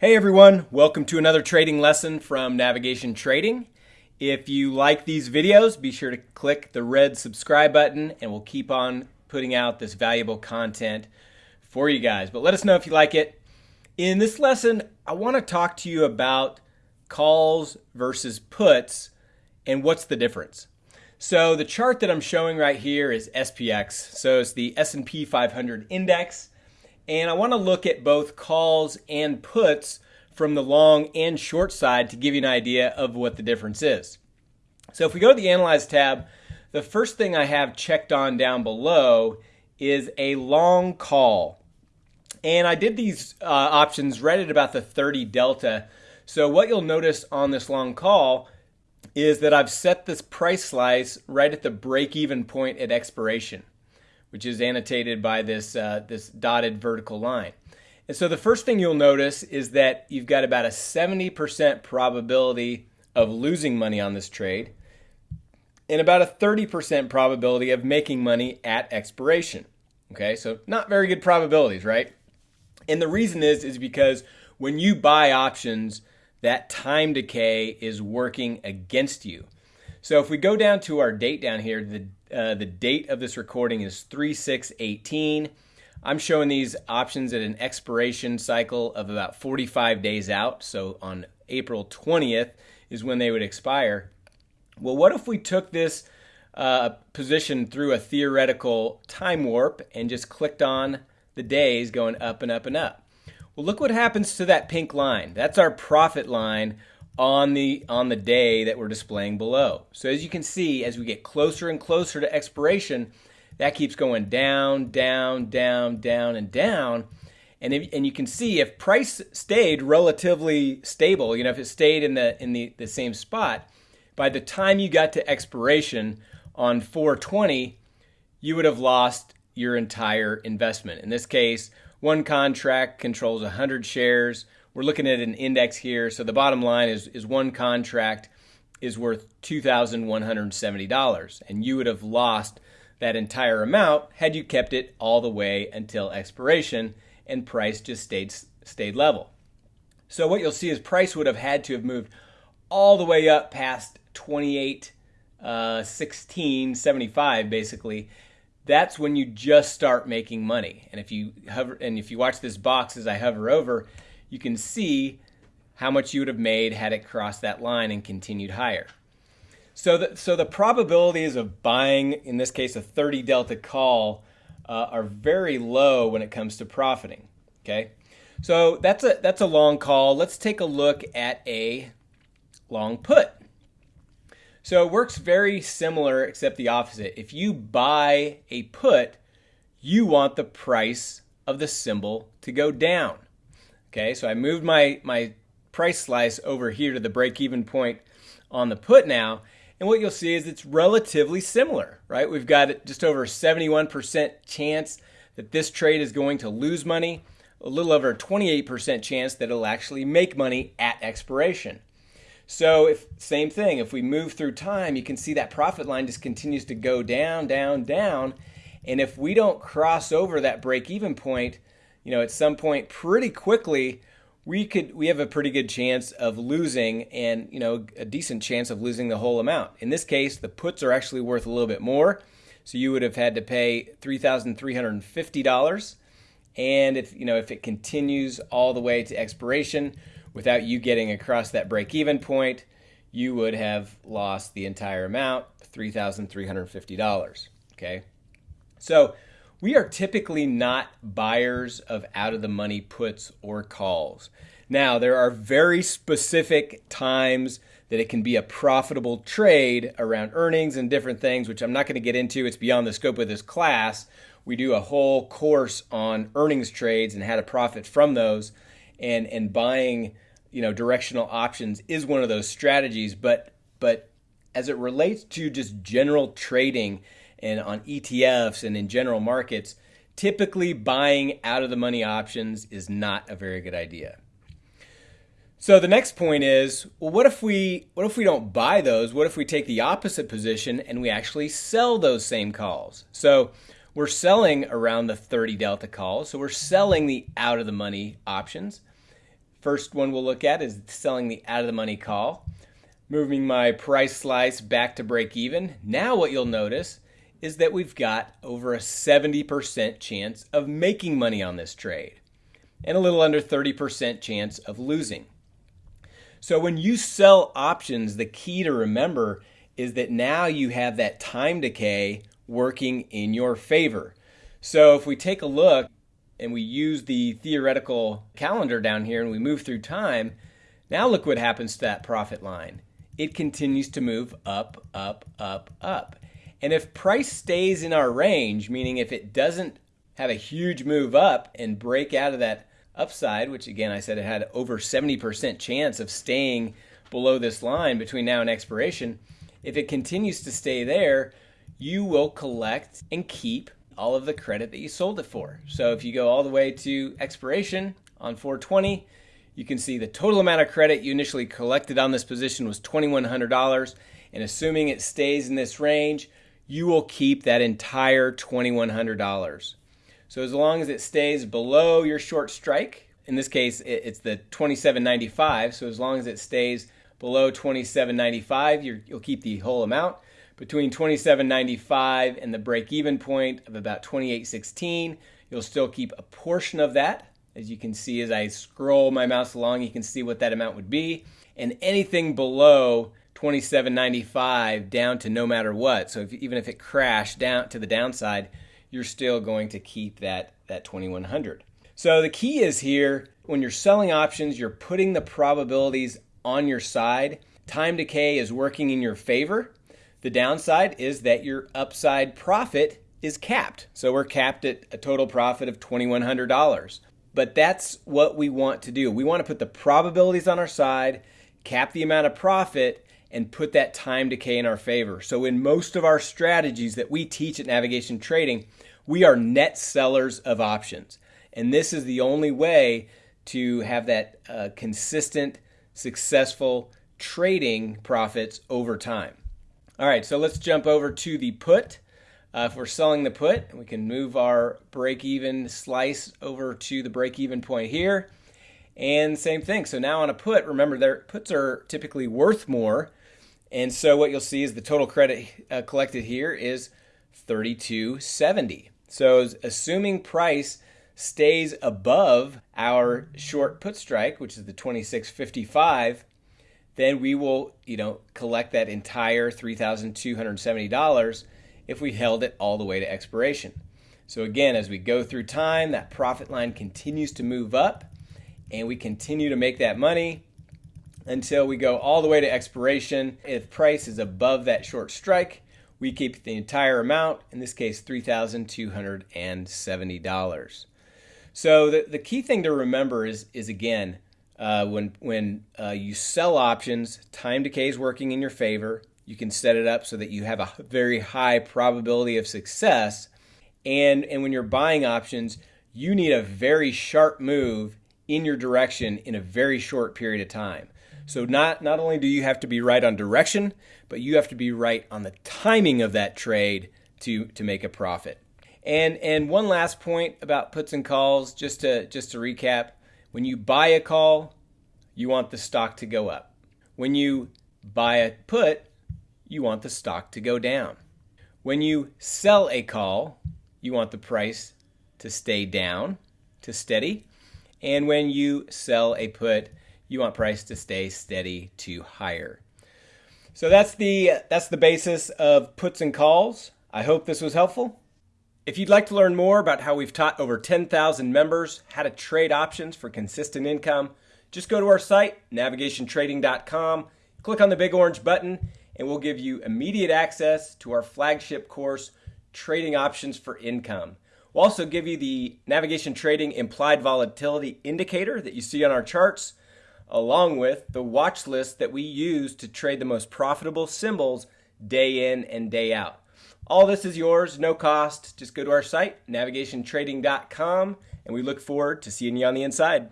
Hey everyone, welcome to another trading lesson from Navigation Trading. If you like these videos, be sure to click the red subscribe button and we'll keep on putting out this valuable content for you guys. But let us know if you like it. In this lesson, I want to talk to you about calls versus puts and what's the difference. So the chart that I'm showing right here is SPX. So it's the S&P 500 index. And I want to look at both calls and puts from the long and short side to give you an idea of what the difference is. So if we go to the Analyze tab, the first thing I have checked on down below is a long call. And I did these uh, options right at about the 30 delta. So what you'll notice on this long call is that I've set this price slice right at the break-even point at expiration which is annotated by this, uh, this dotted vertical line. And so the first thing you'll notice is that you've got about a 70% probability of losing money on this trade and about a 30% probability of making money at expiration. Okay, so not very good probabilities, right? And the reason is is because when you buy options, that time decay is working against you. So if we go down to our date down here, the uh, the date of this recording is 3618. I'm showing these options at an expiration cycle of about 45 days out. So on April 20th is when they would expire. Well, what if we took this uh, position through a theoretical time warp and just clicked on the days going up and up and up? Well, look what happens to that pink line. That's our profit line on the on the day that we're displaying below. So as you can see, as we get closer and closer to expiration, that keeps going down, down, down, down, and down. And if, and you can see if price stayed relatively stable, you know, if it stayed in the in the, the same spot, by the time you got to expiration on 420, you would have lost your entire investment. In this case, one contract controls 100 shares we're looking at an index here. So the bottom line is, is one contract is worth $2,170. And you would have lost that entire amount had you kept it all the way until expiration and price just stayed, stayed level. So what you'll see is price would have had to have moved all the way up past 28, uh, 16, 75 basically. That's when you just start making money. And if you hover and if you watch this box as I hover over, you can see how much you would have made had it crossed that line and continued higher. So the, so the probabilities of buying, in this case, a 30 delta call uh, are very low when it comes to profiting. Okay, so that's a that's a long call. Let's take a look at a long put. So it works very similar, except the opposite. If you buy a put, you want the price of the symbol to go down. Okay, so I moved my, my price slice over here to the break-even point on the put now. And what you'll see is it's relatively similar, right? We've got just over 71% chance that this trade is going to lose money, a little over a 28% chance that it'll actually make money at expiration. So if same thing, if we move through time, you can see that profit line just continues to go down, down, down. And if we don't cross over that break even point, you know, at some point pretty quickly, we could we have a pretty good chance of losing and you know a decent chance of losing the whole amount. In this case, the puts are actually worth a little bit more. So you would have had to pay $3,350 and if you know if it continues all the way to expiration without you getting across that break even point, you would have lost the entire amount, $3,350, okay? So we are typically not buyers of out of the money puts or calls. Now, there are very specific times that it can be a profitable trade around earnings and different things, which I'm not going to get into. It's beyond the scope of this class. We do a whole course on earnings trades and how to profit from those. And, and buying you know directional options is one of those strategies but but as it relates to just general trading and on ETFs and in general markets, typically buying out of the money options is not a very good idea. So the next point is, well, what if we what if we don't buy those? What if we take the opposite position and we actually sell those same calls? So we're selling around the 30 delta calls. So we're selling the out of the money options. First one we'll look at is selling the out of the money call. Moving my price slice back to break even. Now what you'll notice is that we've got over a 70% chance of making money on this trade and a little under 30% chance of losing. So when you sell options, the key to remember is that now you have that time decay working in your favor. So if we take a look and we use the theoretical calendar down here and we move through time, now look what happens to that profit line. It continues to move up, up, up, up. And if price stays in our range, meaning if it doesn't have a huge move up and break out of that upside, which again I said it had over 70% chance of staying below this line between now and expiration, if it continues to stay there, you will collect and keep all of the credit that you sold it for. So if you go all the way to expiration on 420, you can see the total amount of credit you initially collected on this position was $2,100. And assuming it stays in this range, you will keep that entire $2,100. So as long as it stays below your short strike, in this case it's the 27.95. So as long as it stays below 27.95, you will keep the whole amount. Between 27.95 and the break-even point of about 28.16, you'll still keep a portion of that. As you can see, as I scroll my mouse along, you can see what that amount would be. And anything below 27.95 down to no matter what. So if, even if it crashed down to the downside, you're still going to keep that, that 2100. So the key is here when you're selling options, you're putting the probabilities on your side. Time decay is working in your favor. The downside is that your upside profit is capped. So we're capped at a total profit of $2,100. But that's what we want to do. We want to put the probabilities on our side, cap the amount of profit, and put that time decay in our favor. So in most of our strategies that we teach at Navigation Trading, we are net sellers of options. And this is the only way to have that uh, consistent, successful trading profits over time. All right, so let's jump over to the put. Uh, if we're selling the put, we can move our break even slice over to the break even point here. And same thing. So now on a put, remember their puts are typically worth more. And so what you'll see is the total credit uh, collected here is 3270. So assuming price stays above our short put strike, which is the 2655, then we will, you know, collect that entire $3,270 if we held it all the way to expiration. So again, as we go through time, that profit line continues to move up and we continue to make that money until we go all the way to expiration. If price is above that short strike, we keep the entire amount, in this case, $3,270. So the, the key thing to remember is, is again, uh, when, when uh, you sell options, time decay is working in your favor. You can set it up so that you have a very high probability of success. And, and when you're buying options, you need a very sharp move in your direction in a very short period of time. So not not only do you have to be right on direction, but you have to be right on the timing of that trade to to make a profit. And and one last point about puts and calls, just to just to recap, when you buy a call, you want the stock to go up. When you buy a put, you want the stock to go down. When you sell a call, you want the price to stay down, to steady. And when you sell a put, you want price to stay steady to higher. So that's the that's the basis of puts and calls. I hope this was helpful. If you'd like to learn more about how we've taught over 10,000 members how to trade options for consistent income, just go to our site, navigationtrading.com, click on the big orange button, and we'll give you immediate access to our flagship course, Trading Options for Income. We'll also give you the Navigation Trading Implied Volatility Indicator that you see on our charts along with the watch list that we use to trade the most profitable symbols day in and day out. All this is yours, no cost. Just go to our site, navigationtrading.com, and we look forward to seeing you on the inside.